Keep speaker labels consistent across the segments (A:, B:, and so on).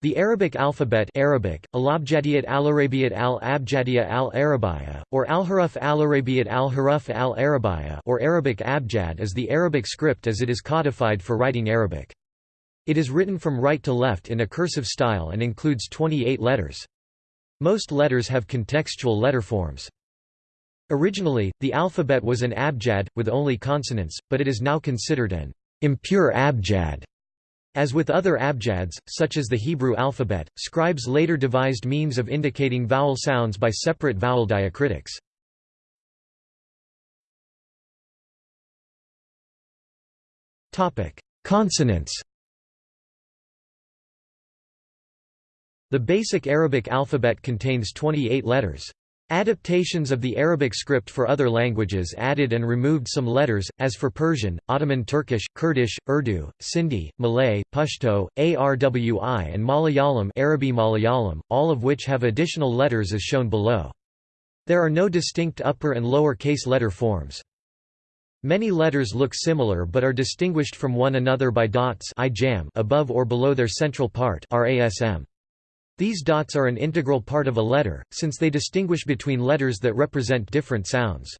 A: The Arabic alphabet Arabic, Al-Abjadiyat al-Arabiyyat al-Abjadiyya al-Arabiyya, or Al-Haruf al-Arabiyyat al-Haruf al-Arabiyya or Arabic Abjad is the Arabic script as it is codified for writing Arabic. It is written from right to left in a cursive style and includes 28 letters. Most letters have contextual letter forms. Originally, the alphabet was an abjad, with only consonants, but it is now considered an impure abjad as with other abjads, such as the Hebrew alphabet, scribes later devised means of indicating vowel sounds by separate vowel diacritics. Consonants The basic Arabic alphabet contains 28 letters. Adaptations of the Arabic script for other languages added and removed some letters, as for Persian, Ottoman Turkish, Kurdish, Urdu, Sindhi, Malay, Pashto, Arwi and Malayalam, Arabi Malayalam all of which have additional letters as shown below. There are no distinct upper and lower case letter forms. Many letters look similar but are distinguished from one another by dots above or below their central part RASM. These dots are an integral part of a letter, since they distinguish between letters that represent different sounds.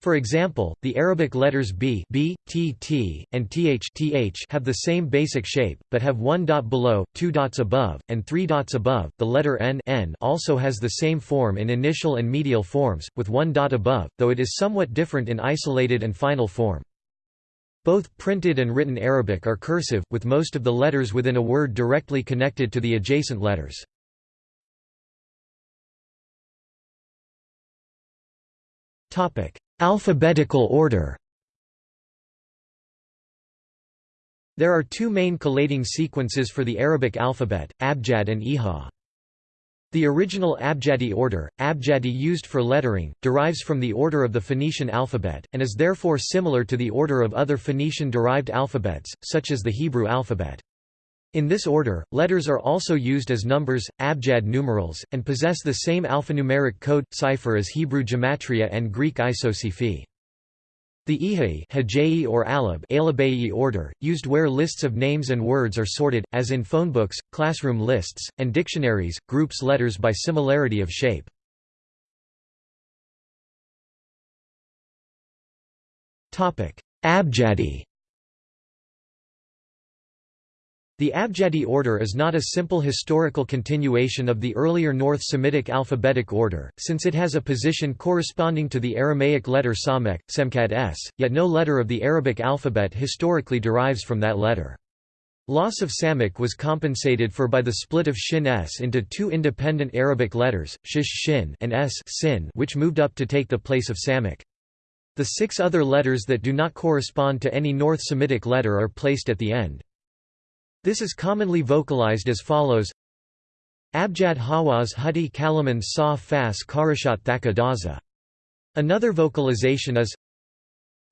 A: For example, the Arabic letters b, b, t, t, and th, th have the same basic shape, but have one dot below, two dots above, and three dots above. The letter n, n also has the same form in initial and medial forms, with one dot above, though it is somewhat different in isolated and final form. Both printed and written Arabic are cursive, with most of the letters within a word directly connected to the adjacent letters. Alphabetical order There are two main collating sequences for the Arabic alphabet, abjad and iha. The original Abjadi order, Abjadi used for lettering, derives from the order of the Phoenician alphabet, and is therefore similar to the order of other Phoenician-derived alphabets, such as the Hebrew alphabet. In this order, letters are also used as numbers, abjad numerals, and possess the same alphanumeric code, cipher as Hebrew gematria and Greek isopsephy. The Ihai or Alab order, used where lists of names and words are sorted, as in phonebooks, classroom lists, and dictionaries, groups letters by similarity of shape. Abjadi The Abjadi order is not a simple historical continuation of the earlier North Semitic alphabetic order, since it has a position corresponding to the Aramaic letter Samek, Semkad s, yet no letter of the Arabic alphabet historically derives from that letter. Loss of Samek was compensated for by the split of Shin s into two independent Arabic letters, Shish Shin and S sin, which moved up to take the place of Samek. The six other letters that do not correspond to any North Semitic letter are placed at the end. This is commonly vocalized as follows Abjad Hawaz Hudi Kalaman Sa Fas Karashat Thakadaza. Another vocalization is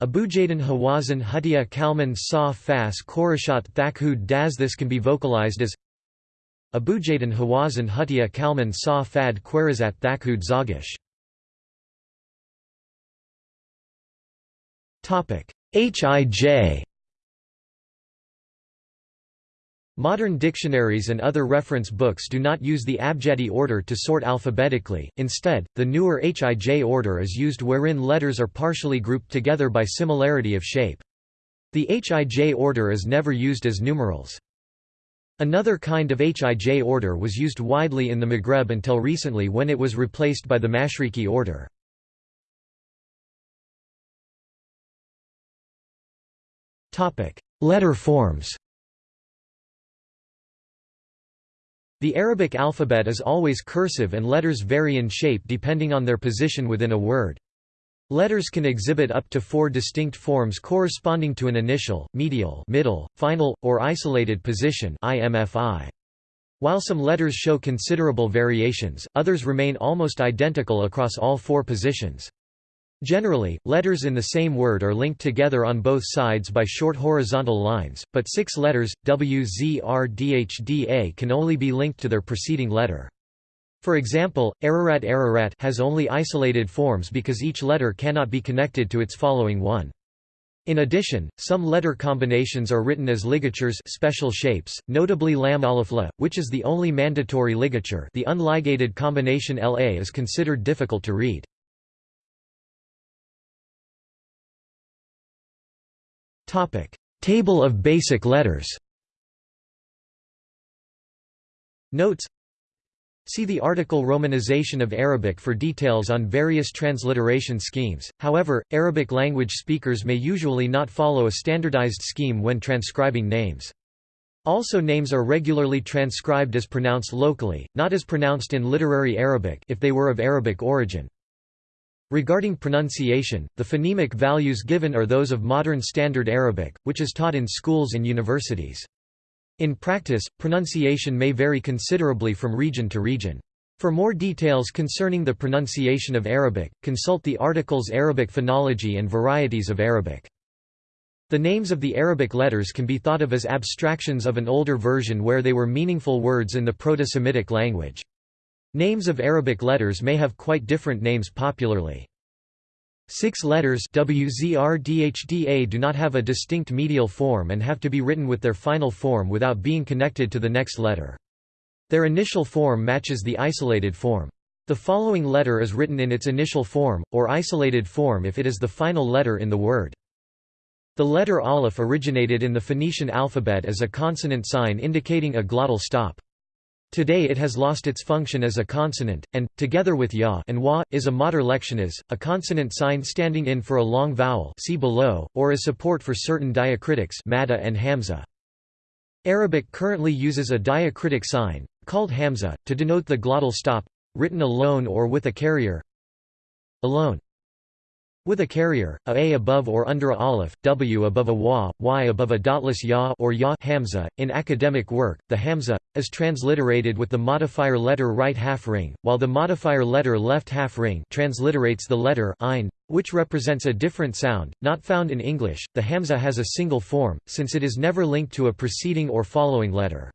A: Abujadan Hawazan Hudia Kalman Sa Fas Korashat Thakhud Daz. This can be vocalized as Abujadan Hawazan Hutia Kalman Sa Fad Kwerazat Thakhud Zagish. Hij Modern dictionaries and other reference books do not use the Abjadi order to sort alphabetically, instead, the newer Hij order is used wherein letters are partially grouped together by similarity of shape. The Hij order is never used as numerals. Another kind of Hij order was used widely in the Maghreb until recently when it was replaced by the Mashriqi order. Letter forms The Arabic alphabet is always cursive and letters vary in shape depending on their position within a word. Letters can exhibit up to four distinct forms corresponding to an initial, medial middle, final, or isolated position. While some letters show considerable variations, others remain almost identical across all four positions. Generally, letters in the same word are linked together on both sides by short horizontal lines, but six letters, WZRDHDA can only be linked to their preceding letter. For example, Ararat Ararat has only isolated forms because each letter cannot be connected to its following one. In addition, some letter combinations are written as ligatures special shapes, notably lam aleph la, which is the only mandatory ligature the unligated combination la is considered difficult to read. Table of basic letters Notes See the article Romanization of Arabic for details on various transliteration schemes, however, Arabic language speakers may usually not follow a standardized scheme when transcribing names. Also names are regularly transcribed as pronounced locally, not as pronounced in literary Arabic if they were of Arabic origin. Regarding pronunciation, the phonemic values given are those of modern Standard Arabic, which is taught in schools and universities. In practice, pronunciation may vary considerably from region to region. For more details concerning the pronunciation of Arabic, consult the articles Arabic phonology and varieties of Arabic. The names of the Arabic letters can be thought of as abstractions of an older version where they were meaningful words in the Proto-Semitic language. Names of Arabic letters may have quite different names popularly. Six letters WZRDHDA do not have a distinct medial form and have to be written with their final form without being connected to the next letter. Their initial form matches the isolated form. The following letter is written in its initial form, or isolated form if it is the final letter in the word. The letter aleph originated in the Phoenician alphabet as a consonant sign indicating a glottal stop. Today it has lost its function as a consonant, and, together with ya and wa, is a mater lectionis, a consonant sign standing in for a long vowel see below, or as support for certain diacritics madda and hamza. Arabic currently uses a diacritic sign, called hamza, to denote the glottal stop, written alone or with a carrier alone. With a carrier, a a above or under a aleph, w above a wa, y above a dotless ya or ya hamza. In academic work, the hamza is transliterated with the modifier letter right half ring, while the modifier letter left half ring transliterates the letter ein, which represents a different sound, not found in English. The hamza has a single form, since it is never linked to a preceding or following letter.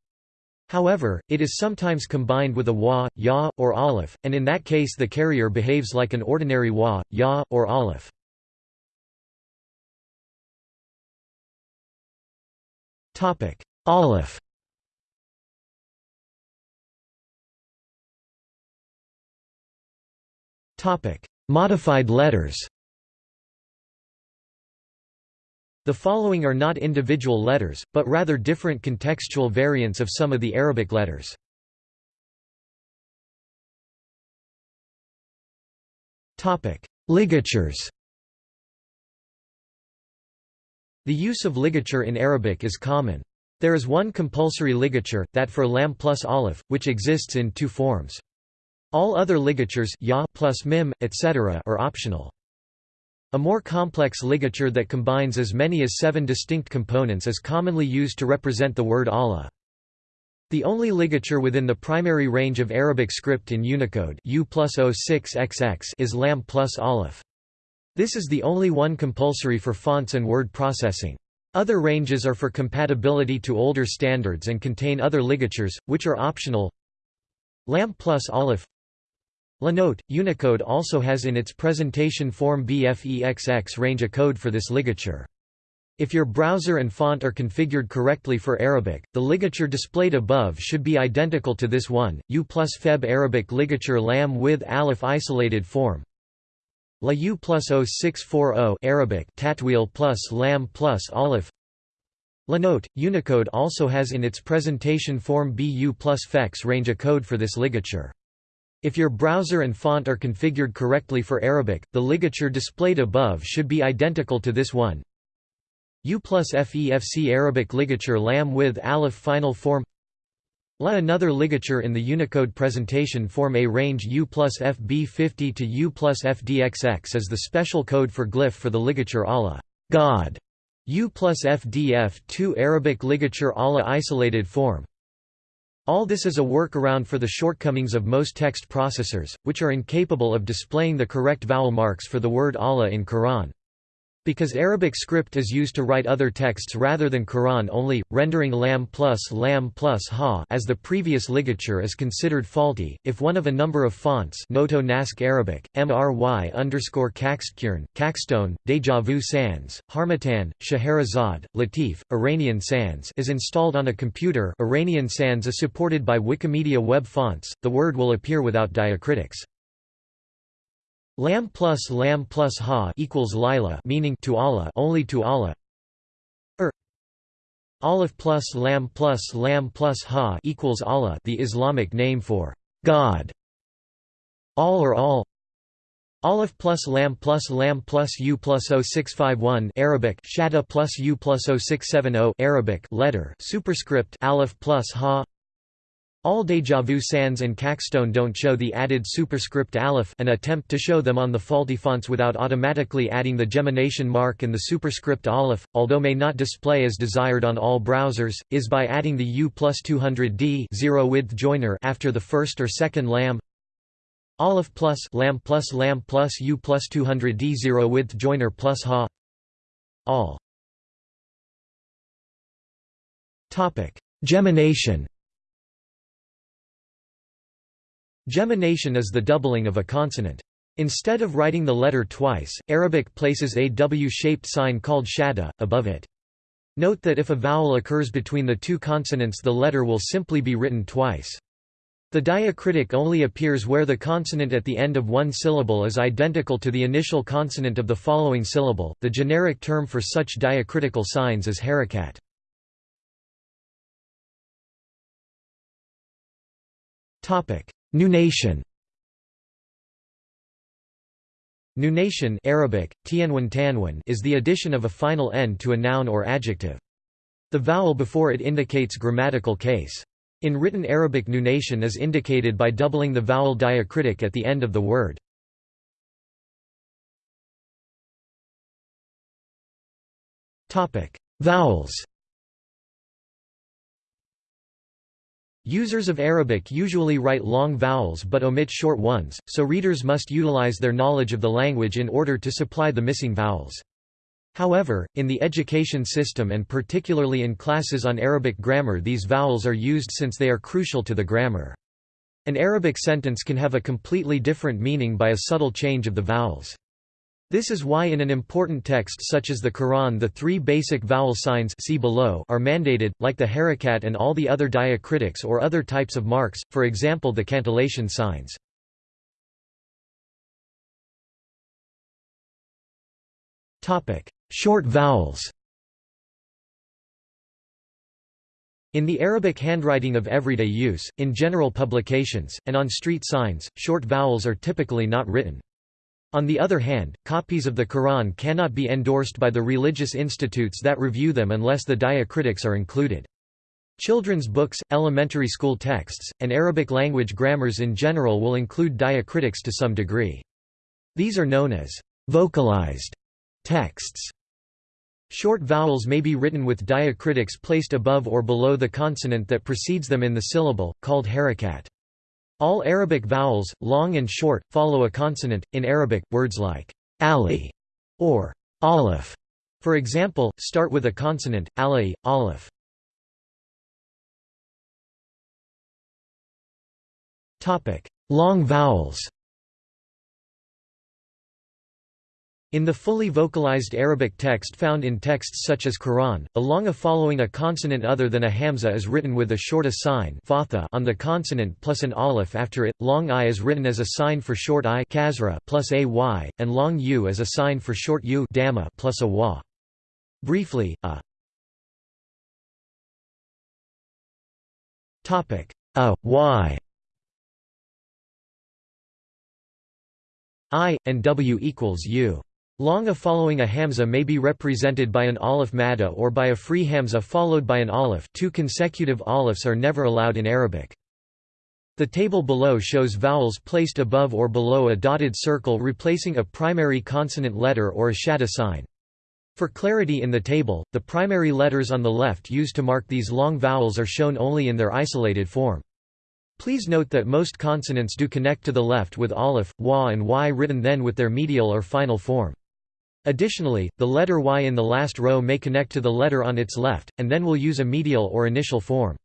A: However, it is sometimes combined with a wa, ya, or aleph, and in that case the carrier behaves like an ordinary wa, ya, or aleph. Topic: Aleph Topic: Modified letters The following are not individual letters, but rather different contextual variants of some of the Arabic letters. Ligatures The use of ligature in Arabic is common. There is one compulsory ligature, that for lam plus aleph, which exists in two forms. All other ligatures ya plus mim, etc. are optional. A more complex ligature that combines as many as seven distinct components is commonly used to represent the word Allah. The only ligature within the primary range of Arabic script in Unicode U plus 06XX is lam plus aleph. This is the only one compulsory for fonts and word processing. Other ranges are for compatibility to older standards and contain other ligatures, which are optional. Lam plus aleph Note, Unicode also has in its presentation form BFEXX range a code for this ligature. If your browser and font are configured correctly for Arabic, the ligature displayed above should be identical to this one, U plus Feb Arabic ligature lam with aleph isolated form. La U plus 0640 Arabic tatwil plus lam plus aleph note, Unicode also has in its presentation form BU plus FEX range a code for this ligature. If your browser and font are configured correctly for Arabic, the ligature displayed above should be identical to this one. U plus FEFC Arabic ligature lam with aleph final form La another ligature in the Unicode presentation form A range U plus FB50 to U plus FDXX as the special code for glyph for the ligature Allah God. U plus FDF2 Arabic ligature Allah isolated form all this is a workaround for the shortcomings of most text processors, which are incapable of displaying the correct vowel marks for the word Allah in Quran. Because Arabic script is used to write other texts rather than Quran only, rendering lam plus lam plus ha as the previous ligature is considered faulty. If one of a number of fonts Noto Naskh Arabic, MRY underscore KacstQurn, KacstOne, Deja Vu Sans, Harmattan, Scheherazade, Lateef, Iranian Sans is installed on a computer Iranian Sans is supported by Wikimedia web fonts, the word will appear without diacritics. Lam plus lam plus ha equals lila meaning to Allah only to Allah. Er Aleph plus lam plus lam plus ha equals Allah the Islamic name for God. All or all. Aleph plus lam plus lam plus u plus 0651 Arabic shada plus u plus 0670 Arabic letter superscript Aleph plus ha all Deja Vu Sans and KacstOne don't show the added superscript aleph an attempt to show them on the faulty fonts without automatically adding the gemination mark and the superscript aleph, although may not display as desired on all browsers, is by adding the U plus 200D zero width joiner after the first or second lam aleph plus lam plus lam plus U plus 200D zero width joiner plus ha. All. Gemination Gemination is the doubling of a consonant. Instead of writing the letter twice, Arabic places a W-shaped sign called shadda, above it. Note that if a vowel occurs between the two consonants the letter will simply be written twice. The diacritic only appears where the consonant at the end of one syllable is identical to the initial consonant of the following syllable. The generic term for such diacritical signs is harakat. Topic: Nunation Nunation Arabic, tianwen tanwen is the addition of a final end to a noun or adjective. The vowel before it indicates grammatical case. In written Arabic nunation is indicated by doubling the vowel diacritic at the end of the word. Vowels Users of Arabic usually write long vowels but omit short ones, so readers must utilize their knowledge of the language in order to supply the missing vowels. However, in the education system and particularly in classes on Arabic grammar these vowels are used since they are crucial to the grammar. An Arabic sentence can have a completely different meaning by a subtle change of the vowels. This is why in an important text such as the Quran the three basic vowel signs see below are mandated, like the harakat and all the other diacritics or other types of marks, for example the cantillation signs. Short vowels In the Arabic handwriting of everyday use, in general publications, and on street signs, short vowels are typically not written. On the other hand, copies of the Quran cannot be endorsed by the religious institutes that review them unless the diacritics are included. Children's books, elementary school texts, and Arabic language grammars in general will include diacritics to some degree. These are known as vocalized texts. Short vowels may be written with diacritics placed above or below the consonant that precedes them in the syllable, called harakat. All Arabic vowels, long and short, follow a consonant. In Arabic, words like ali or aleph, for example, start with a consonant, ali, aleph. Long vowels In the fully vocalized Arabic text found in texts such as Quran, a long a following a consonant other than a hamza is written with a short a sign on the consonant plus an aleph after it, long i is written as a sign for short i plus a y, and long u as a sign for short u plus a wa. Briefly, a a y i, and w equals u. Long a following a hamza may be represented by an aleph madda or by a free hamza followed by an aleph two consecutive alephs are never allowed in Arabic. The table below shows vowels placed above or below a dotted circle replacing a primary consonant letter or a shadda sign. For clarity in the table, the primary letters on the left used to mark these long vowels are shown only in their isolated form. Please note that most consonants do connect to the left with aleph, wa and y written then with their medial or final form. Additionally, the letter Y in the last row may connect to the letter on its left, and then will use a medial or initial form.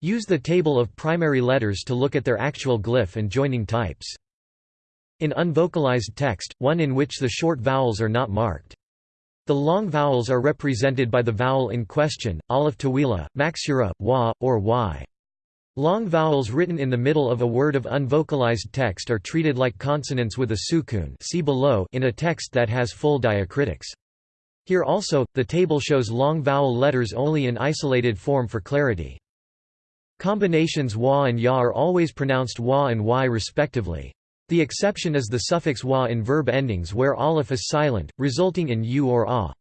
A: Use the table of primary letters to look at their actual glyph and joining types. In unvocalized text, one in which the short vowels are not marked. The long vowels are represented by the vowel in question, aleph tawila, maksura, wa, or y. Long vowels written in the middle of a word of unvocalized text are treated like consonants with a sukun see below in a text that has full diacritics. Here also, the table shows long vowel letters only in isolated form for clarity. Combinations wa and ya are always pronounced wa and y respectively. The exception is the suffix wa in verb endings where aleph is silent, resulting in u or a.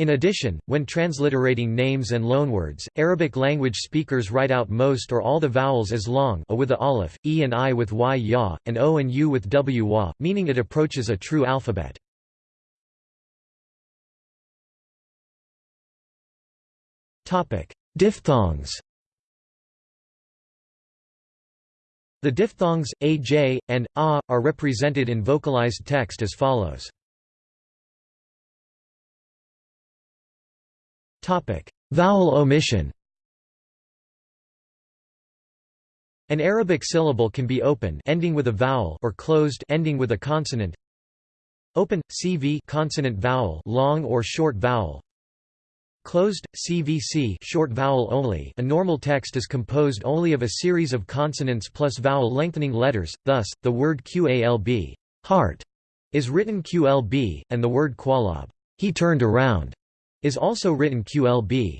A: In addition, when transliterating names and loanwords, Arabic language speakers write out most or all the vowels as long a with a aleph, e and i with y ya, and o and u with w wa, meaning it approaches a true alphabet. Diphthongs The diphthongs, a, j, and a, are represented in vocalized text as follows. Vowel omission. An Arabic syllable can be open ending with a vowel or closed ending with a consonant. Open CV consonant vowel long or short vowel. Closed CVC short vowel only. A normal text is composed only of a series of consonants plus vowel lengthening letters. Thus, the word QALB, heart, is written QLB and the word qualab, he turned around, is also written QLB.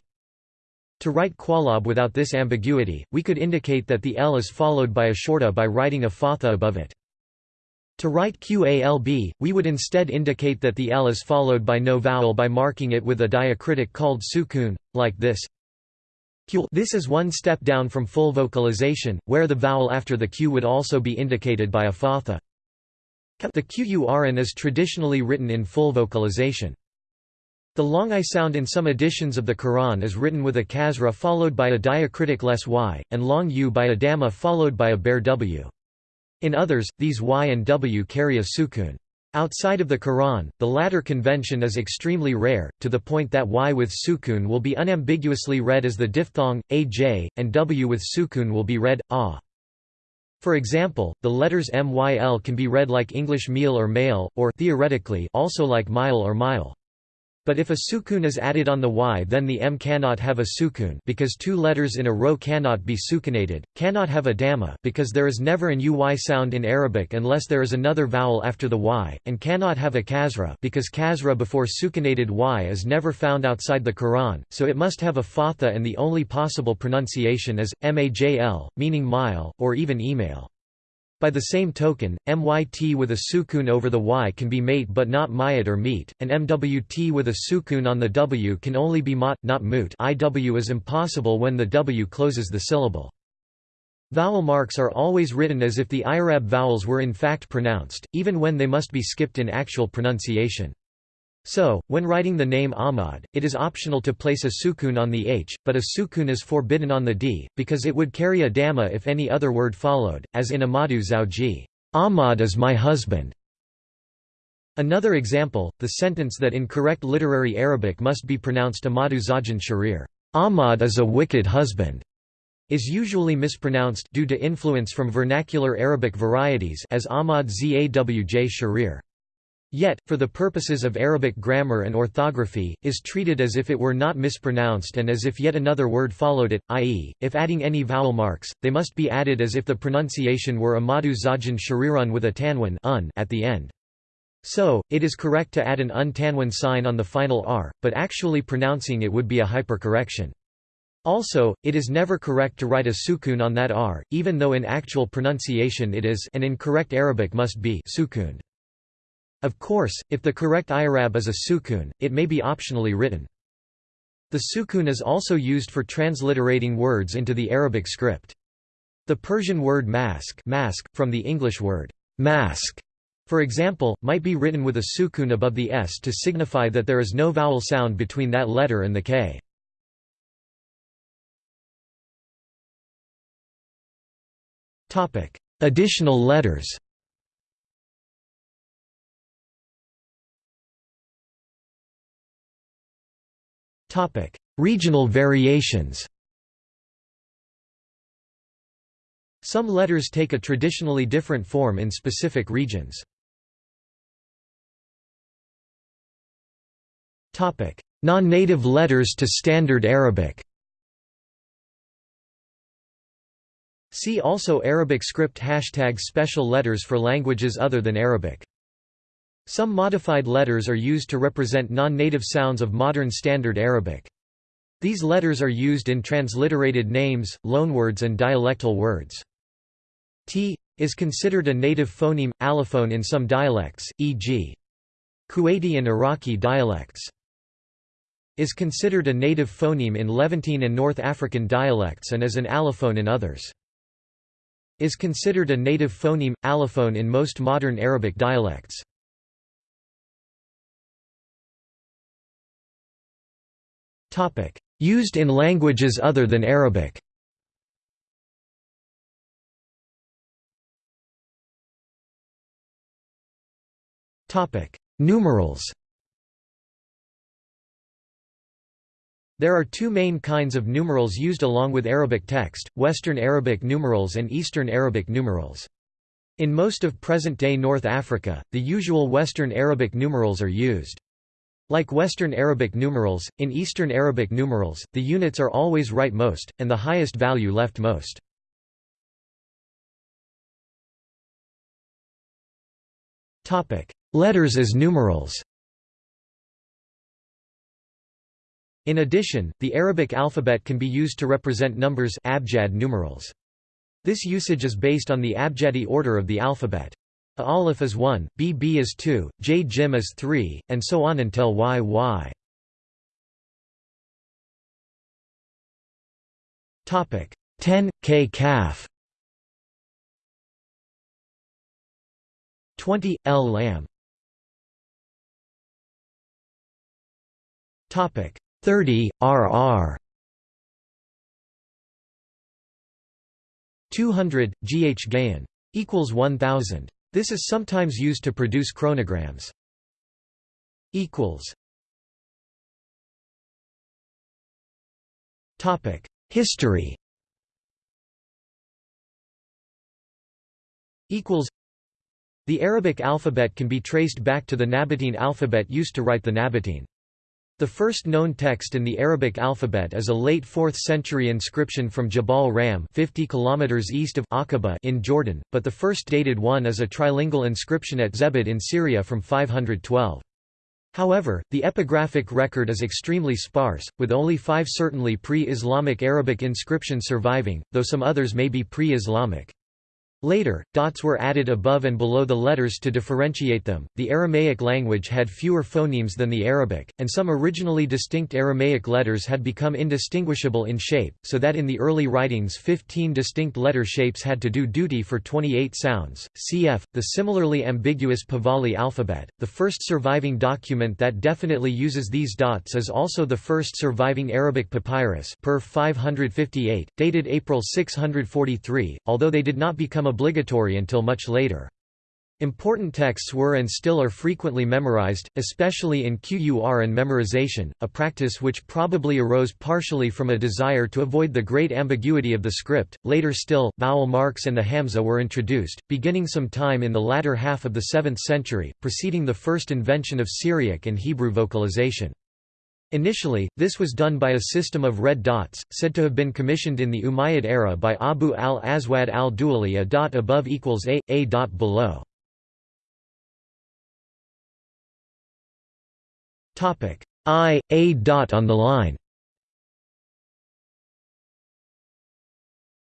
A: To write qualab without this ambiguity, we could indicate that the L is followed by a shorta by writing a fatha above it. To write QALB, we would instead indicate that the L is followed by no vowel by marking it with a diacritic called sukun, like this. This is one step down from full vocalization, where the vowel after the Q would also be indicated by a fatha. The Quran is traditionally written in full vocalization. The long I sound in some editions of the Quran is written with a kasra followed by a diacritic less y, and long u by a dhamma followed by a bare w. In others, these y and w carry a sukun. Outside of the Quran, the latter convention is extremely rare, to the point that y with sukun will be unambiguously read as the diphthong, aj, and w with sukun will be read, ah. For example, the letters myl can be read like English meal or male, or theoretically also like mile or mile. But if a sukun is added on the y then the m cannot have a sukun because two letters in a row cannot be sukunated, cannot have a dhamma because there is never an uy sound in Arabic unless there is another vowel after the y, and cannot have a kasra because kasra before sukunated y is never found outside the Quran, so it must have a fatha and the only possible pronunciation is, majl, meaning mile, or even email. By the same token, myt with a sukun over the y can be mate but not mayat or meet, and mwt with a sukun on the w can only be mot, not moot iw is impossible when the w closes the syllable. Vowel marks are always written as if the Irab vowels were in fact pronounced, even when they must be skipped in actual pronunciation. So, when writing the name Ahmad, it is optional to place a sukun on the h, but a sukun is forbidden on the d, because it would carry a dhamma if any other word followed, as in Amadu Zawji, Ahmad is my husband. Another example, the sentence that in correct literary Arabic must be pronounced Amadu Zajan Sharir, Ahmad is a wicked husband, is usually mispronounced due to influence from vernacular Arabic varieties as Ahmad Zawj Sharir. Yet, for the purposes of Arabic grammar and orthography, is treated as if it were not mispronounced and as if yet another word followed it, i.e., if adding any vowel marks, they must be added as if the pronunciation were Amadu Zajan Shariran with a tanwin un at the end. So, it is correct to add an un-tanwin sign on the final r, but actually pronouncing it would be a hypercorrection. Also, it is never correct to write a sukun on that r, even though in actual pronunciation it is and in correct Arabic must be sukuned. Of course, if the correct i'rab is a sukun, it may be optionally written. The sukun is also used for transliterating words into the Arabic script. The Persian word mask, mask from the English word mask, for example, might be written with a sukun above the s to signify that there is no vowel sound between that letter and the k. Additional letters Regional variations Some letters take a traditionally different form in specific regions. Topic: Non-native letters to Standard Arabic See also Arabic script hashtag special letters for languages other than Arabic. Some modified letters are used to represent non-native sounds of modern Standard Arabic. These letters are used in transliterated names, loanwords and dialectal words. T is considered a native phoneme, allophone in some dialects, e.g. Kuwaiti and Iraqi dialects. Is considered a native phoneme in Levantine and North African dialects and as an allophone in others is considered a native phoneme, allophone in most modern Arabic dialects. Used in languages other than Arabic Numerals There are two main kinds of numerals used along with Arabic text, Western Arabic numerals and Eastern Arabic numerals. In most of present-day North Africa, the usual Western Arabic numerals are used. Like Western Arabic numerals, in Eastern Arabic numerals, the units are always rightmost, and the highest value leftmost. Letters as numerals In addition, the Arabic alphabet can be used to represent numbers abjad numerals. This usage is based on the abjadi order of the alphabet. A aleph is 1, b b is 2, j jim is 3, and so on until y y. Topic 10 k calf 20 l lamb Topic 30 RR 200 GH Gayan equals 1000 this is sometimes used to produce chronograms. Topic. History. The Arabic alphabet can be traced back to the Nabatean alphabet used to write the Nabatean the first known text in the Arabic alphabet is a late 4th century inscription from Jabal Ram 50 km east of Aqaba in Jordan, but the first dated one is a trilingual inscription at Zabad in Syria from 512. However, the epigraphic record is extremely sparse, with only five certainly pre-Islamic Arabic inscriptions surviving, though some others may be pre-Islamic. Later, dots were added above and below the letters to differentiate them. The Aramaic language had fewer phonemes than the Arabic, and some originally distinct Aramaic letters had become indistinguishable in shape, so that in the early writings 15 distinct letter shapes had to do duty for 28 sounds. Cf. the similarly ambiguous Pahlavi alphabet. The first surviving document that definitely uses these dots is also the first surviving Arabic papyrus, per 558, dated April 643, although they did not become obligatory until much later. Important texts were and still are frequently memorized, especially in QUR and memorization, a practice which probably arose partially from a desire to avoid the great ambiguity of the script. Later still, vowel marks and the hamza were introduced, beginning some time in the latter half of the 7th century, preceding the first invention of Syriac and Hebrew vocalization. Initially, this was done by a system of red dots, said to have been commissioned in the Umayyad era by Abu al-Aswad al-Duali a dot above equals a, a dot below. I, a dot on the line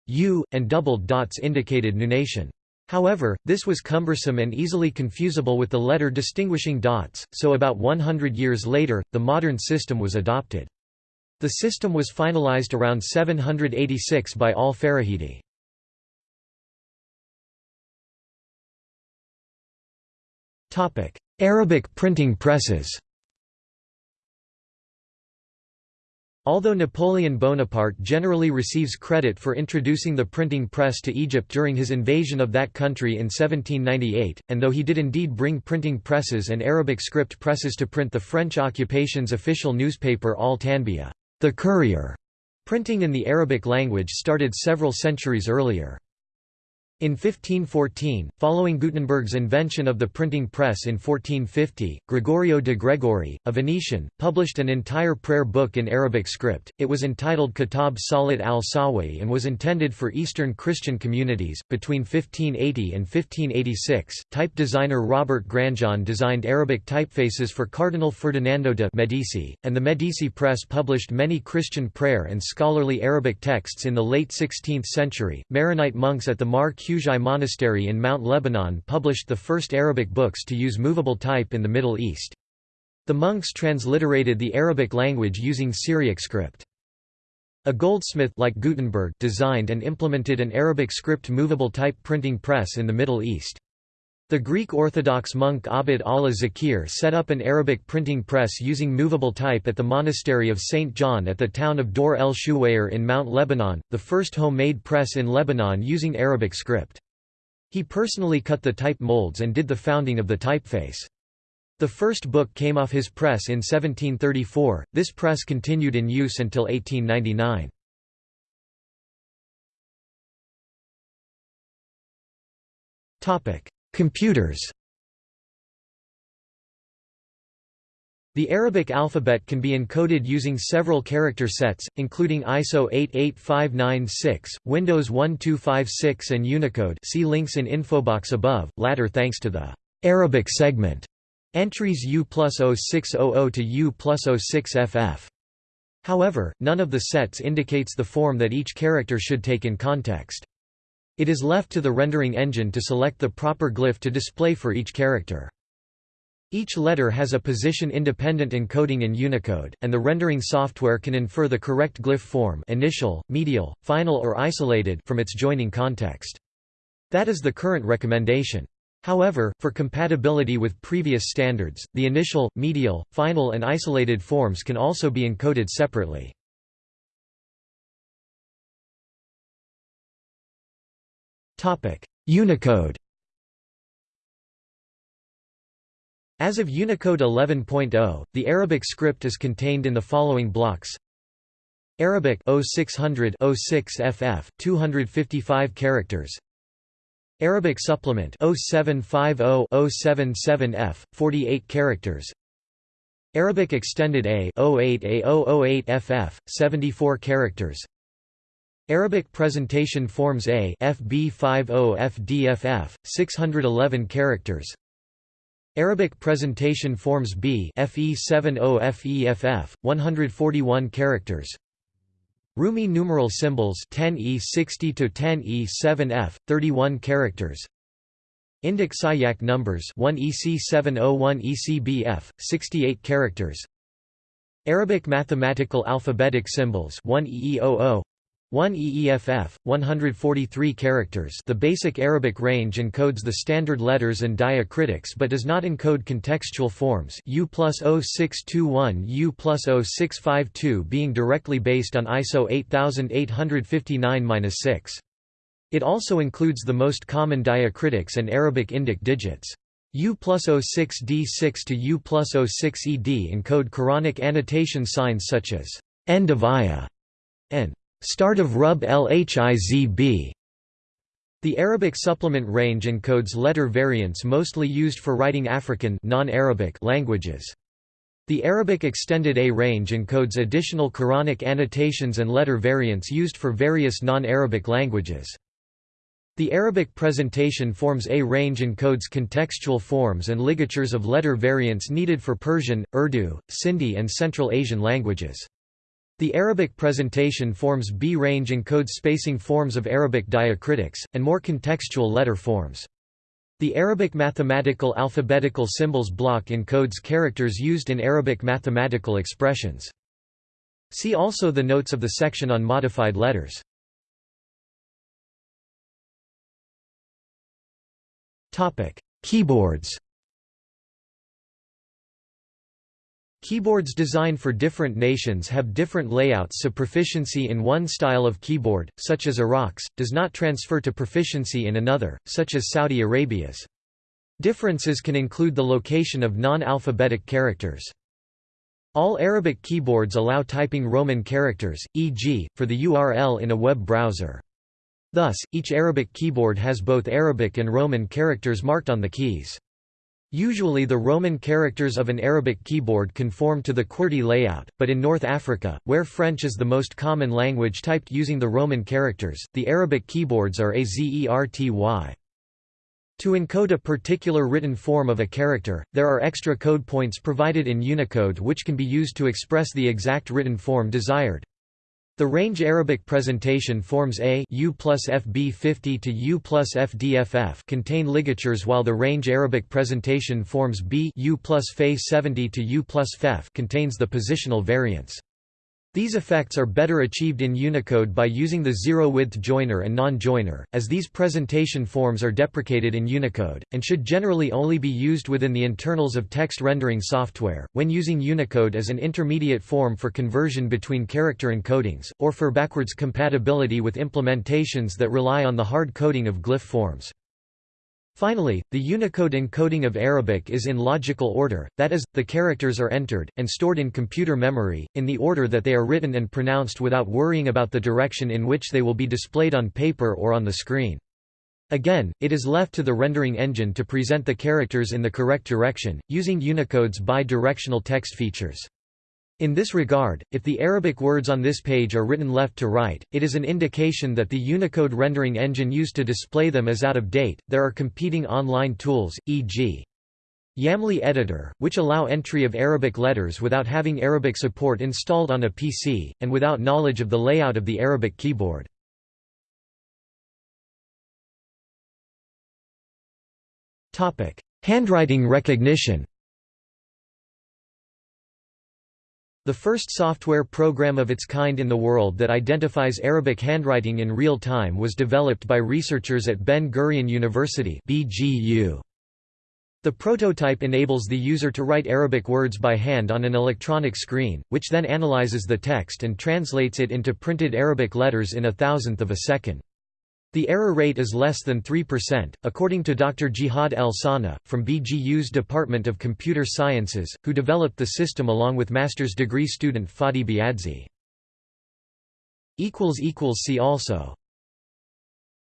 A: U, and doubled dots indicated nunation. However, this was cumbersome and easily confusable with the letter distinguishing dots, so about 100 years later, the modern system was adopted. The system was finalized around 786 by al-Farahidi. Arabic printing presses Although Napoleon Bonaparte generally receives credit for introducing the printing press to Egypt during his invasion of that country in 1798, and though he did indeed bring printing presses and Arabic script presses to print the French occupation's official newspaper Al Tanbiya, the Courier, printing in the Arabic language started several centuries earlier. In 1514, following Gutenberg's invention of the printing press in 1450, Gregorio de Gregori, a Venetian, published an entire prayer book in Arabic script. It was entitled Kitab Salat al-Sawi and was intended for Eastern Christian communities. Between 1580 and 1586, type designer Robert Granjon designed Arabic typefaces for Cardinal Ferdinando de' Medici, and the Medici Press published many Christian prayer and scholarly Arabic texts in the late 16th century. Maronite monks at the Mar Quzhai Monastery in Mount Lebanon published the first Arabic books to use movable type in the Middle East. The monks transliterated the Arabic language using Syriac script. A goldsmith like Gutenberg designed and implemented an Arabic script movable type printing press in the Middle East. The Greek Orthodox monk Abd Allah Zakir set up an Arabic printing press using movable type at the monastery of St. John at the town of Dor el Shuwair in Mount Lebanon, the first homemade press in Lebanon using Arabic script. He personally cut the type molds and did the founding of the typeface. The first book came off his press in 1734, this press continued in use until 1899. Computers The Arabic alphabet can be encoded using several character sets, including ISO 88596, Windows 1256 and Unicode see links in infobox above, latter thanks to the Arabic segment entries U plus 0600 to U plus 06FF. However, none of the sets indicates the form that each character should take in context. It is left to the rendering engine to select the proper glyph to display for each character. Each letter has a position-independent encoding in Unicode, and the rendering software can infer the correct glyph form initial, medial, final or isolated from its joining context. That is the current recommendation. However, for compatibility with previous standards, the initial, medial, final and isolated forms can also be encoded separately. Unicode As of Unicode 11.0, the Arabic script is contained in the following blocks. Arabic 0600 06 FF 255 characters. Arabic supplement 0750 077 F 48 characters. Arabic extended A 08 A 008 FF 74 characters Arabic Presentation Forms A FB50 FDFF 611 characters. Arabic Presentation Forms B FE70 FEFF 141 characters. Rumi numeral symbols 10E60 to 10E7F 31 characters. Indic Siyaq numbers 1EC701 ECBF 68 characters. Arabic mathematical alphabetic symbols 1EE00 1 EEFF, 143 characters the basic Arabic range encodes the standard letters and diacritics but does not encode contextual forms U plus 0621 U plus 0652 being directly based on ISO 8859-6. It also includes the most common diacritics and Arabic Indic digits. U plus 06D6 to U plus 06ED encode Quranic annotation signs such as end of ayah and Start of Rub Lhizb. The Arabic supplement range encodes letter variants mostly used for writing African languages. The Arabic Extended A range encodes additional Quranic annotations and letter variants used for various non-Arabic languages. The Arabic Presentation Forms A range encodes contextual forms and ligatures of letter variants needed for Persian, Urdu, Sindhi and Central Asian languages. The Arabic presentation forms B range encodes spacing forms of Arabic diacritics, and more contextual letter forms. The Arabic mathematical alphabetical symbols block encodes characters used in Arabic mathematical expressions. See also the notes of the section on modified letters. Keyboards Keyboards designed for different nations have different layouts so proficiency in one style of keyboard, such as Iraq's, does not transfer to proficiency in another, such as Saudi Arabia's. Differences can include the location of non-alphabetic characters. All Arabic keyboards allow typing Roman characters, e.g., for the URL in a web browser. Thus, each Arabic keyboard has both Arabic and Roman characters marked on the keys. Usually the Roman characters of an Arabic keyboard conform to the QWERTY layout, but in North Africa, where French is the most common language typed using the Roman characters, the Arabic keyboards are AZERTY. To encode a particular written form of a character, there are extra code points provided in Unicode which can be used to express the exact written form desired. The range Arabic presentation forms A U plus FB 50 to U plus FDFF contain ligatures while the range Arabic presentation forms B U plus Fe 70 to U plus FEF contains the positional variants. These effects are better achieved in Unicode by using the zero-width joiner and non-joiner, as these presentation forms are deprecated in Unicode, and should generally only be used within the internals of text rendering software, when using Unicode as an intermediate form for conversion between character encodings, or for backwards compatibility with implementations that rely on the hard coding of glyph forms. Finally, the Unicode encoding of Arabic is in logical order, that is, the characters are entered, and stored in computer memory, in the order that they are written and pronounced without worrying about the direction in which they will be displayed on paper or on the screen. Again, it is left to the rendering engine to present the characters in the correct direction, using Unicode's bi-directional text features. In this regard, if the Arabic words on this page are written left to right, it is an indication that the Unicode rendering engine used to display them is out of date. There are competing online tools, e.g. Yamli Editor, which allow entry of Arabic letters without having Arabic support installed on a PC, and without knowledge of the layout of the Arabic keyboard. Handwriting recognition The first software program of its kind in the world that identifies Arabic handwriting in real time was developed by researchers at Ben-Gurion University BGU. The prototype enables the user to write Arabic words by hand on an electronic screen, which then analyzes the text and translates it into printed Arabic letters in a thousandth of a second. The error rate is less than 3%, according to Dr. Jihad El Sana, from BGU's Department of Computer Sciences, who developed the system along with master's degree student Fadi Biadsy. See also